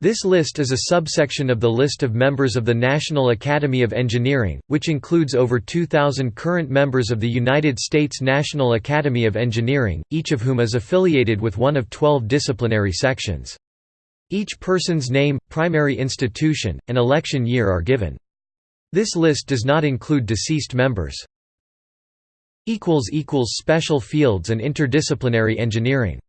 This list is a subsection of the list of members of the National Academy of Engineering, which includes over 2,000 current members of the United States National Academy of Engineering, each of whom is affiliated with one of 12 disciplinary sections. Each person's name, primary institution, and election year are given. This list does not include deceased members. Special fields and interdisciplinary engineering